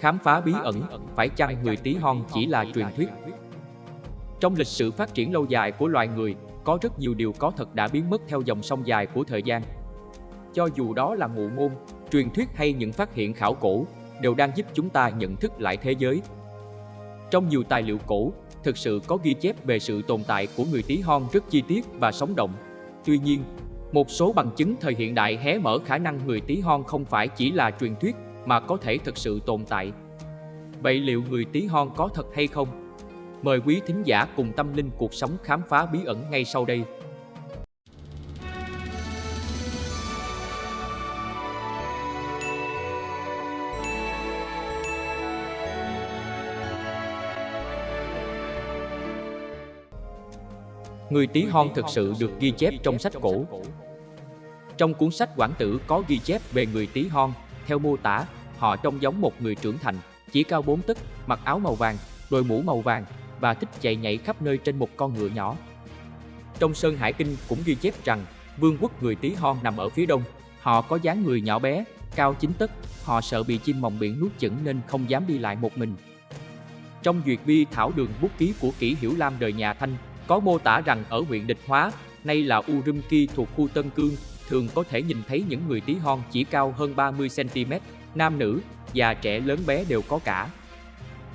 khám phá bí ẩn, phải chăng người tí hon chỉ là truyền thuyết? Trong lịch sử phát triển lâu dài của loài người, có rất nhiều điều có thật đã biến mất theo dòng sông dài của thời gian. Cho dù đó là ngụ ngôn, truyền thuyết hay những phát hiện khảo cổ, đều đang giúp chúng ta nhận thức lại thế giới. Trong nhiều tài liệu cổ, thực sự có ghi chép về sự tồn tại của người tí hon rất chi tiết và sống động. Tuy nhiên, một số bằng chứng thời hiện đại hé mở khả năng người tí hon không phải chỉ là truyền thuyết mà có thể thực sự tồn tại. Vậy liệu người tí hon có thật hay không? Mời quý thính giả cùng tâm linh cuộc sống khám phá bí ẩn ngay sau đây. Người tí hon thực sự được ghi chép trong sách cổ. Trong cuốn sách Quảng Tử có ghi chép về người tí hon, theo mô tả, họ trông giống một người trưởng thành, chỉ cao 4 tấc, mặc áo màu vàng, đôi mũ màu vàng và thích chạy nhảy khắp nơi trên một con ngựa nhỏ. Trong Sơn Hải Kinh cũng ghi chép rằng vương quốc người tí hon nằm ở phía đông, họ có dáng người nhỏ bé, cao 9 tấc, họ sợ bị chim mòng biển nuốt chửng nên không dám đi lại một mình. Trong duyệt vi thảo đường bút ký của kỷ Hiểu Lam đời nhà Thanh có mô tả rằng ở huyện Địch Hóa, nay là Urumqi thuộc khu Tân Cương, thường có thể nhìn thấy những người tí hon chỉ cao hơn 30cm, nam nữ, già trẻ lớn bé đều có cả.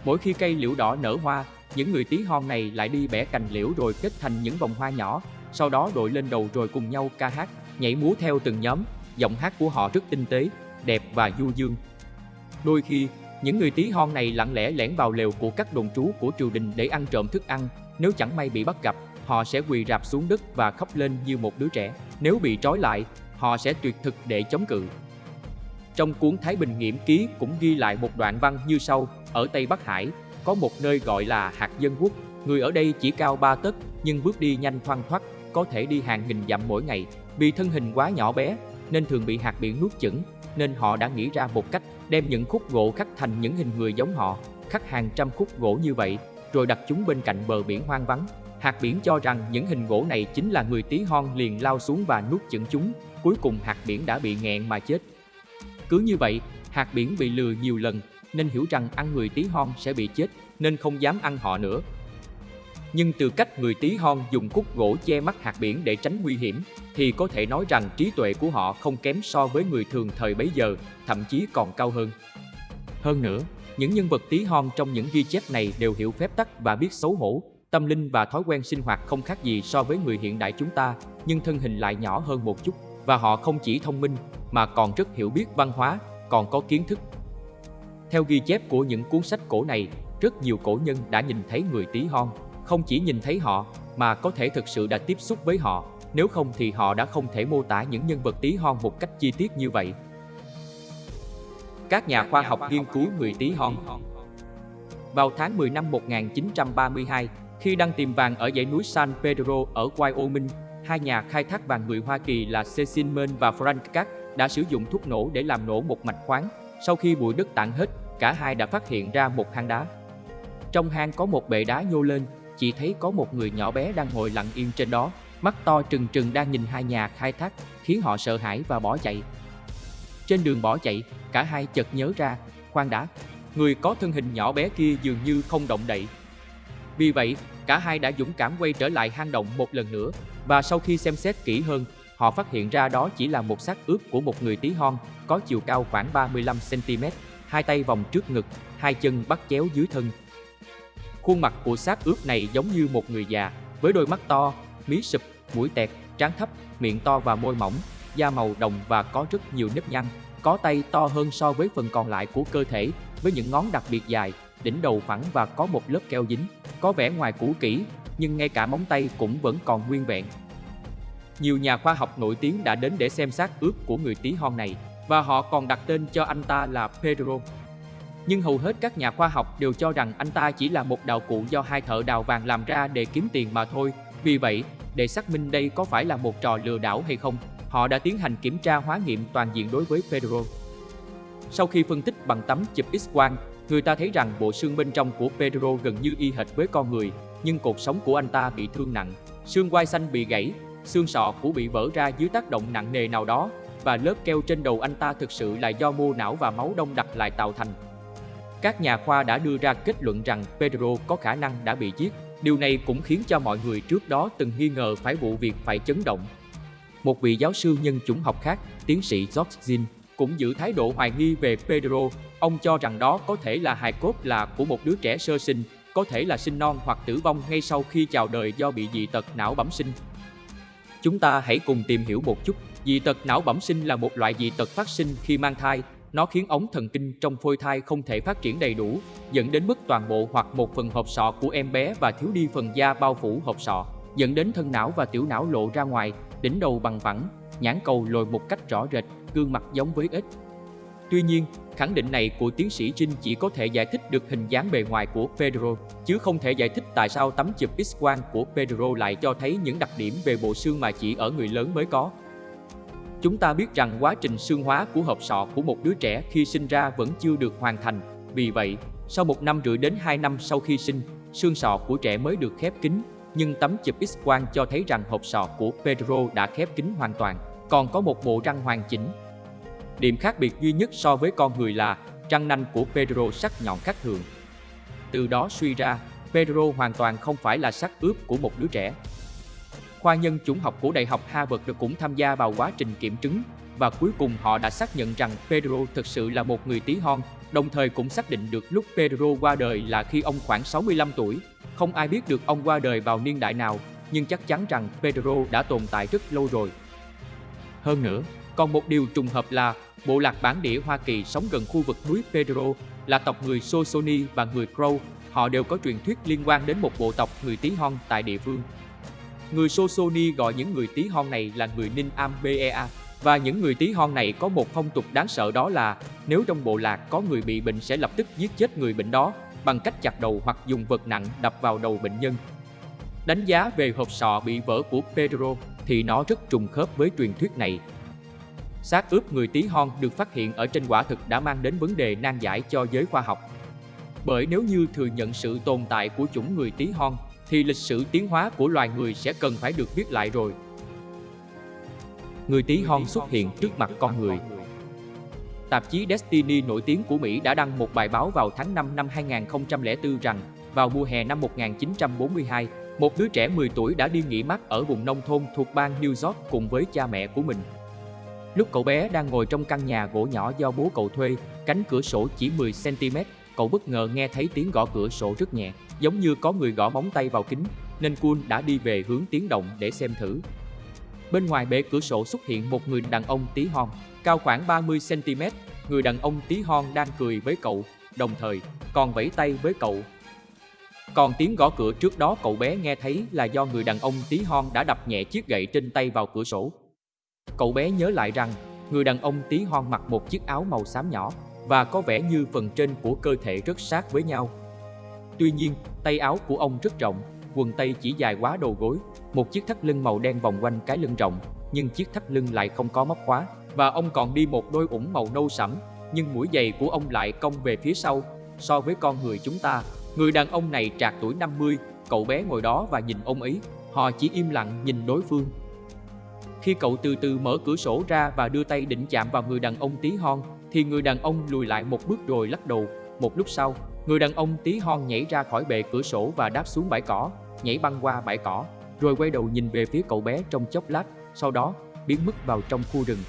Mỗi khi cây liễu đỏ nở hoa, những người tí hon này lại đi bẻ cành liễu rồi kết thành những vòng hoa nhỏ, sau đó đội lên đầu rồi cùng nhau ca hát, nhảy múa theo từng nhóm, giọng hát của họ rất tinh tế, đẹp và du dương. Đôi khi, những người tí hon này lặng lẽ lẻn vào lều của các đồn trú của triều đình để ăn trộm thức ăn, nếu chẳng may bị bắt gặp, họ sẽ quỳ rạp xuống đất và khóc lên như một đứa trẻ. Nếu bị trói lại, họ sẽ tuyệt thực để chống cự. Trong cuốn Thái Bình Nghiễm Ký cũng ghi lại một đoạn văn như sau, ở Tây Bắc Hải, có một nơi gọi là Hạt Dân Quốc, người ở đây chỉ cao ba tấc nhưng bước đi nhanh thoăn thoắt, có thể đi hàng nghìn dặm mỗi ngày. Vì thân hình quá nhỏ bé nên thường bị hạt biển nuốt chửng, nên họ đã nghĩ ra một cách đem những khúc gỗ khắc thành những hình người giống họ, khắc hàng trăm khúc gỗ như vậy rồi đặt chúng bên cạnh bờ biển hoang vắng. Hạt biển cho rằng những hình gỗ này chính là người tí hon liền lao xuống và nuốt chửng chúng, cuối cùng hạt biển đã bị nghẹn mà chết. Cứ như vậy, hạt biển bị lừa nhiều lần nên hiểu rằng ăn người tí hon sẽ bị chết nên không dám ăn họ nữa. Nhưng từ cách người tí hon dùng khúc gỗ che mắt hạt biển để tránh nguy hiểm thì có thể nói rằng trí tuệ của họ không kém so với người thường thời bấy giờ, thậm chí còn cao hơn. Hơn nữa, những nhân vật tí hon trong những ghi chép này đều hiểu phép tắc và biết xấu hổ, tâm linh và thói quen sinh hoạt không khác gì so với người hiện đại chúng ta, nhưng thân hình lại nhỏ hơn một chút. Và họ không chỉ thông minh, mà còn rất hiểu biết văn hóa, còn có kiến thức. Theo ghi chép của những cuốn sách cổ này, rất nhiều cổ nhân đã nhìn thấy người tí hon. Không chỉ nhìn thấy họ, mà có thể thực sự đã tiếp xúc với họ, nếu không thì họ đã không thể mô tả những nhân vật tí hon một cách chi tiết như vậy các nhà khoa học nghiên cứu người tí hon. Vào tháng 10 năm 1932, khi đang tìm vàng ở dãy núi San Pedro ở Wyoming, hai nhà khai thác vàng người Hoa Kỳ là Cecil Mann và Frank Catt đã sử dụng thuốc nổ để làm nổ một mạch khoáng. Sau khi bụi đất tản hết, cả hai đã phát hiện ra một hang đá. Trong hang có một bệ đá nhô lên, chỉ thấy có một người nhỏ bé đang ngồi lặng yên trên đó, mắt to trừng trừng đang nhìn hai nhà khai thác, khiến họ sợ hãi và bỏ chạy. Trên đường bỏ chạy, cả hai chợt nhớ ra, khoan đã, người có thân hình nhỏ bé kia dường như không động đậy. Vì vậy, cả hai đã dũng cảm quay trở lại hang động một lần nữa, và sau khi xem xét kỹ hơn, họ phát hiện ra đó chỉ là một xác ướp của một người tí hon, có chiều cao khoảng 35cm, hai tay vòng trước ngực, hai chân bắt chéo dưới thân. Khuôn mặt của xác ướp này giống như một người già, với đôi mắt to, mí sụp, mũi tẹt, trán thấp, miệng to và môi mỏng, da màu đồng và có rất nhiều nếp nhăn, có tay to hơn so với phần còn lại của cơ thể, với những ngón đặc biệt dài, đỉnh đầu phẳng và có một lớp keo dính, có vẻ ngoài cũ kỹ, nhưng ngay cả móng tay cũng vẫn còn nguyên vẹn. Nhiều nhà khoa học nổi tiếng đã đến để xem xác ướp của người tí hon này, và họ còn đặt tên cho anh ta là Pedro. Nhưng hầu hết các nhà khoa học đều cho rằng anh ta chỉ là một đào cụ do hai thợ đào vàng làm ra để kiếm tiền mà thôi. Vì vậy, để xác minh đây có phải là một trò lừa đảo hay không, họ đã tiến hành kiểm tra hóa nghiệm toàn diện đối với Pedro. Sau khi phân tích bằng tấm chụp X-quang, người ta thấy rằng bộ xương bên trong của Pedro gần như y hệt với con người, nhưng cột sống của anh ta bị thương nặng, xương quai xanh bị gãy, xương sọ của bị vỡ ra dưới tác động nặng nề nào đó, và lớp keo trên đầu anh ta thực sự là do mô não và máu đông đặc lại tạo thành. Các nhà khoa đã đưa ra kết luận rằng Pedro có khả năng đã bị giết. Điều này cũng khiến cho mọi người trước đó từng nghi ngờ phải vụ việc phải chấn động. Một vị giáo sư nhân chủng học khác, tiến sĩ George Zinn, cũng giữ thái độ hoài nghi về Pedro. Ông cho rằng đó có thể là hài cốt là của một đứa trẻ sơ sinh, có thể là sinh non hoặc tử vong ngay sau khi chào đời do bị dị tật não bẩm sinh. Chúng ta hãy cùng tìm hiểu một chút. Dị tật não bẩm sinh là một loại dị tật phát sinh khi mang thai. Nó khiến ống thần kinh trong phôi thai không thể phát triển đầy đủ, dẫn đến mất toàn bộ hoặc một phần hộp sọ của em bé và thiếu đi phần da bao phủ hộp sọ, dẫn đến thân não và tiểu não lộ ra ngoài, đỉnh đầu bằng phẳng, nhãn cầu lồi một cách rõ rệt, gương mặt giống với ếch. Tuy nhiên, khẳng định này của tiến sĩ Trinh chỉ có thể giải thích được hình dáng bề ngoài của Pedro, chứ không thể giải thích tại sao tấm chụp X-quang của Pedro lại cho thấy những đặc điểm về bộ xương mà chỉ ở người lớn mới có. Chúng ta biết rằng quá trình xương hóa của hộp sọ của một đứa trẻ khi sinh ra vẫn chưa được hoàn thành. Vì vậy, sau một năm rưỡi đến 2 năm sau khi sinh, xương sọ của trẻ mới được khép kín, nhưng tấm chụp X-quang cho thấy rằng hộp sọ của Pedro đã khép kín hoàn toàn, còn có một bộ răng hoàn chỉnh. Điểm khác biệt duy nhất so với con người là răng nanh của Pedro sắc nhọn khác thường. Từ đó suy ra, Pedro hoàn toàn không phải là xác ướp của một đứa trẻ. Khoa nhân chủng học của Đại học Harvard được cũng tham gia vào quá trình kiểm chứng và cuối cùng họ đã xác nhận rằng Pedro thực sự là một người tí hon, đồng thời cũng xác định được lúc Pedro qua đời là khi ông khoảng 65 tuổi. Không ai biết được ông qua đời vào niên đại nào, nhưng chắc chắn rằng Pedro đã tồn tại rất lâu rồi. Hơn nữa, còn một điều trùng hợp là bộ lạc bản địa Hoa Kỳ sống gần khu vực núi Pedro là tộc người Shoshone và người Crow. Họ đều có truyền thuyết liên quan đến một bộ tộc người tí hon tại địa phương. Người Shoshone gọi những người tí hon này là người Ninh Am Bea và những người tí hon này có một phong tục đáng sợ đó là nếu trong bộ lạc có người bị bệnh sẽ lập tức giết chết người bệnh đó bằng cách chặt đầu hoặc dùng vật nặng đập vào đầu bệnh nhân. Đánh giá về hộp sọ bị vỡ của Pedro thì nó rất trùng khớp với truyền thuyết này. Xác ướp người tí hon được phát hiện ở trên quả thực đã mang đến vấn đề nan giải cho giới khoa học. Bởi nếu như thừa nhận sự tồn tại của chủng người tí hon, thì lịch sử tiến hóa của loài người sẽ cần phải được viết lại rồi. Người tí hon xuất hiện trước mặt con người. Tạp chí Destiny nổi tiếng của Mỹ đã đăng một bài báo vào tháng 5 năm 2004 rằng vào mùa hè năm 1942, một đứa trẻ 10 tuổi đã đi nghỉ mát ở vùng nông thôn thuộc bang New York cùng với cha mẹ của mình. Lúc cậu bé đang ngồi trong căn nhà gỗ nhỏ do bố cậu thuê, cánh cửa sổ chỉ 10cm, cậu bất ngờ nghe thấy tiếng gõ cửa sổ rất nhẹ, giống như có người gõ móng tay vào kính, nên Kun đã đi về hướng tiếng động để xem thử. Bên ngoài bể cửa sổ xuất hiện một người đàn ông tí hon, cao khoảng 30cm, người đàn ông tí hon đang cười với cậu, đồng thời còn vẫy tay với cậu. Còn tiếng gõ cửa trước đó cậu bé nghe thấy là do người đàn ông tí hon đã đập nhẹ chiếc gậy trên tay vào cửa sổ. Cậu bé nhớ lại rằng, người đàn ông tí hon mặc một chiếc áo màu xám nhỏ và có vẻ như phần trên của cơ thể rất sát với nhau. Tuy nhiên, tay áo của ông rất rộng, quần tây chỉ dài quá đầu gối, một chiếc thắt lưng màu đen vòng quanh cái lưng rộng, nhưng chiếc thắt lưng lại không có móc khóa, và ông còn đi một đôi ủng màu nâu sẫm, nhưng mũi giày của ông lại cong về phía sau. So với con người chúng ta, người đàn ông này trạc tuổi 50, cậu bé ngồi đó và nhìn ông ấy, họ chỉ im lặng nhìn đối phương. Khi cậu từ từ mở cửa sổ ra và đưa tay định chạm vào người đàn ông tí hon, thì người đàn ông lùi lại một bước rồi lắc đầu. Một lúc sau, người đàn ông tí hon nhảy ra khỏi bệ cửa sổ và đáp xuống bãi cỏ, nhảy băng qua bãi cỏ, rồi quay đầu nhìn về phía cậu bé trong chốc lát, sau đó biến mất vào trong khu rừng.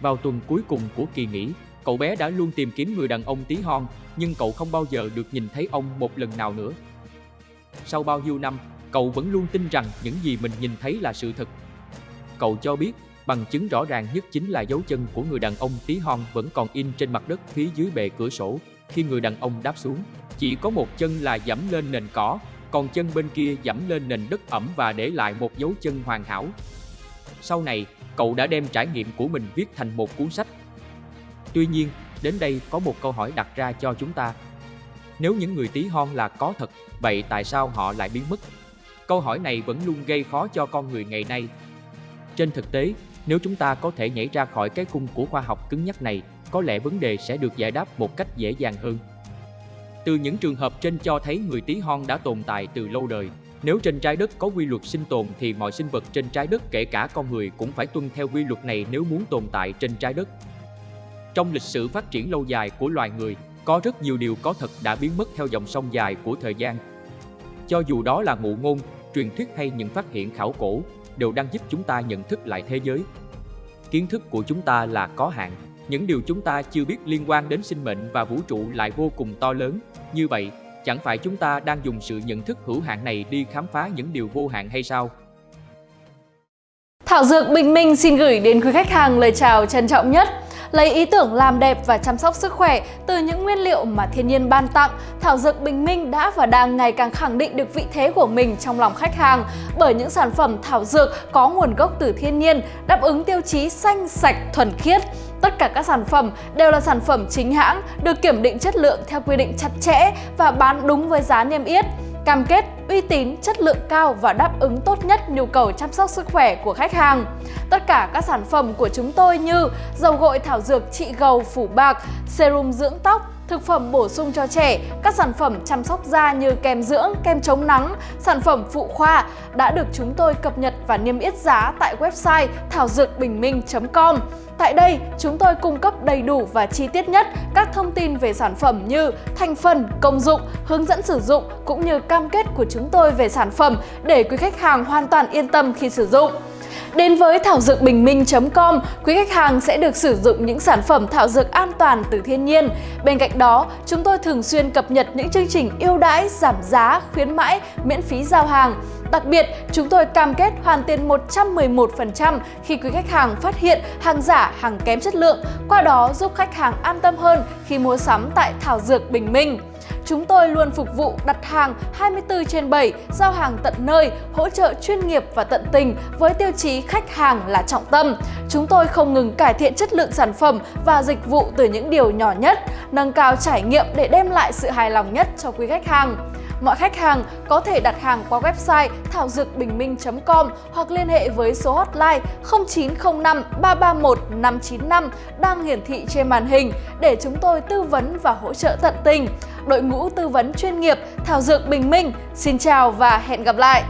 Vào tuần cuối cùng của kỳ nghỉ, cậu bé đã luôn tìm kiếm người đàn ông tí hon, nhưng cậu không bao giờ được nhìn thấy ông một lần nào nữa. Sau bao nhiêu năm, cậu vẫn luôn tin rằng những gì mình nhìn thấy là sự thật Cậu cho biết, bằng chứng rõ ràng nhất chính là dấu chân của người đàn ông tí hon vẫn còn in trên mặt đất phía dưới bệ cửa sổ khi người đàn ông đáp xuống. Chỉ có một chân là dẫm lên nền cỏ, còn chân bên kia dẫm lên nền đất ẩm và để lại một dấu chân hoàn hảo. Sau này, cậu đã đem trải nghiệm của mình viết thành một cuốn sách. Tuy nhiên, đến đây có một câu hỏi đặt ra cho chúng ta. Nếu những người tí hon là có thật, vậy tại sao họ lại biến mất? Câu hỏi này vẫn luôn gây khó cho con người ngày nay trên thực tế, nếu chúng ta có thể nhảy ra khỏi cái khung của khoa học cứng nhắc này, có lẽ vấn đề sẽ được giải đáp một cách dễ dàng hơn. Từ những trường hợp trên cho thấy người tí hon đã tồn tại từ lâu đời. Nếu trên trái đất có quy luật sinh tồn thì mọi sinh vật trên trái đất kể cả con người cũng phải tuân theo quy luật này nếu muốn tồn tại trên trái đất. Trong lịch sử phát triển lâu dài của loài người, Có rất nhiều điều có thật đã biến mất theo dòng sông dài của thời gian. Cho dù đó là ngụ ngôn, truyền thuyết hay những phát hiện khảo cổ, đều đang giúp chúng ta nhận thức lại thế giới. Kiến thức của chúng ta là có hạn, những điều chúng ta chưa biết liên quan đến sinh mệnh và vũ trụ lại vô cùng to lớn. Như vậy, chẳng phải chúng ta đang dùng sự nhận thức hữu hạn này đi khám phá những điều vô hạn hay sao? Thảo Dược Bình Minh xin gửi đến quý khách hàng lời chào trân trọng nhất. Lấy ý tưởng làm đẹp và chăm sóc sức khỏe từ những nguyên liệu mà thiên nhiên ban tặng, Thảo Dược Bình Minh đã và đang ngày càng khẳng định được vị thế của mình trong lòng khách hàng bởi những sản phẩm thảo dược có nguồn gốc từ thiên nhiên, đáp ứng tiêu chí xanh, sạch, thuần khiết. Tất cả các sản phẩm đều là sản phẩm chính hãng, được kiểm định chất lượng theo quy định chặt chẽ và bán đúng với giá niêm yết cam kết uy tín, chất lượng cao và đáp ứng tốt nhất nhu cầu chăm sóc sức khỏe của khách hàng. Tất cả các sản phẩm của chúng tôi như dầu gội thảo dược trị gầu phủ bạc, serum dưỡng tóc, thực phẩm bổ sung cho trẻ, các sản phẩm chăm sóc da như kem dưỡng, kem chống nắng, sản phẩm phụ khoa đã được chúng tôi cập nhật và niêm yết giá tại website thảo dược bình minh.com. Tại đây, chúng tôi cung cấp đầy đủ và chi tiết nhất các thông tin về sản phẩm như thành phần, công dụng, hướng dẫn sử dụng cũng như cam kết của chúng tôi về sản phẩm để quý khách hàng hoàn toàn yên tâm khi sử dụng. Đến với thảo dược bình minh.com, quý khách hàng sẽ được sử dụng những sản phẩm thảo dược an toàn từ thiên nhiên. Bên cạnh đó, chúng tôi thường xuyên cập nhật những chương trình ưu đãi, giảm giá, khuyến mãi, miễn phí giao hàng. Đặc biệt, chúng tôi cam kết hoàn tiền 111% khi quý khách hàng phát hiện hàng giả, hàng kém chất lượng, qua đó giúp khách hàng an tâm hơn khi mua sắm tại Thảo Dược Bình Minh. Chúng tôi luôn phục vụ đặt hàng 24 trên 7, giao hàng tận nơi, hỗ trợ chuyên nghiệp và tận tình với tiêu chí khách hàng là trọng tâm. Chúng tôi không ngừng cải thiện chất lượng sản phẩm và dịch vụ từ những điều nhỏ nhất, nâng cao trải nghiệm để đem lại sự hài lòng nhất cho quý khách hàng. Mọi khách hàng có thể đặt hàng qua website thảo dược bình minh.com hoặc liên hệ với số hotline 0905 331 595 đang hiển thị trên màn hình để chúng tôi tư vấn và hỗ trợ tận tình. Đội ngũ tư vấn chuyên nghiệp, Thảo Dược Bình Minh xin chào và hẹn gặp lại!